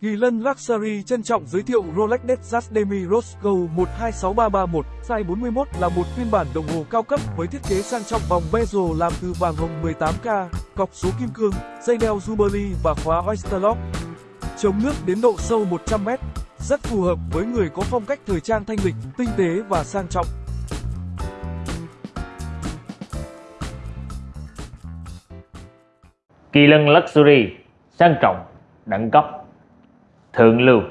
Kỳ Lân Luxury trân trọng giới thiệu Rolex Datejust Demi Rose Gold 126331 size 41 là một phiên bản đồng hồ cao cấp với thiết kế sang trọng vòng bezel làm từ vàng hồng 18K, cọc số kim cương, dây đeo Jubilee và khóa Oyster Lock. Chống nước đến độ sâu 100m, rất phù hợp với người có phong cách thời trang thanh lịch, tinh tế và sang trọng. Kỳ lân Luxury sang trọng, đẳng cấp, thượng lưu.